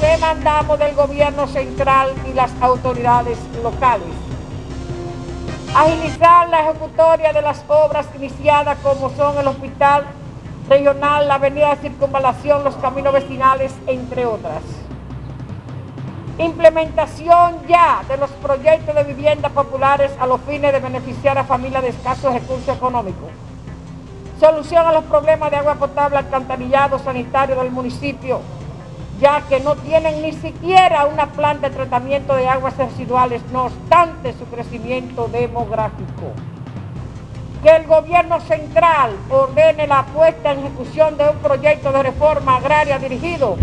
demandamos del gobierno central y las autoridades locales. Agilizar la ejecutoria de las obras iniciadas como son el hospital regional, la avenida de circunvalación, los caminos vecinales, entre otras. Implementación ya de los proyectos de viviendas populares a los fines de beneficiar a familias de escasos recursos económicos. Solución a los problemas de agua potable, alcantarillado sanitario del municipio, ya que no tienen ni siquiera una planta de tratamiento de aguas residuales, no obstante su crecimiento demográfico. Que el gobierno central ordene la puesta en ejecución de un proyecto de reforma agraria dirigido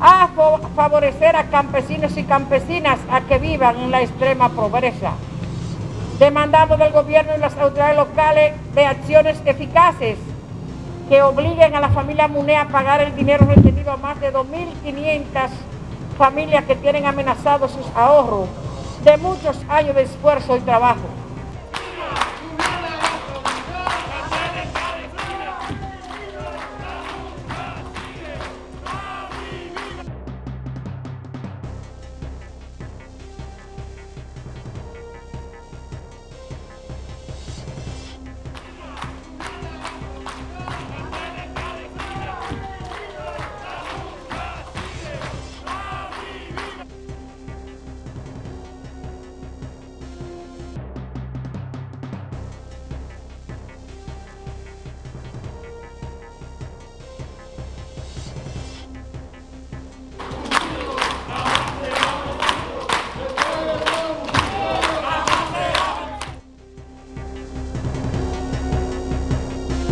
a favorecer a campesinos y campesinas a que vivan en la extrema pobreza. Demandamos del gobierno y las autoridades locales de acciones eficaces que obliguen a la familia MUNE a pagar el dinero retenido a más de 2.500 familias que tienen amenazados sus ahorros de muchos años de esfuerzo y trabajo.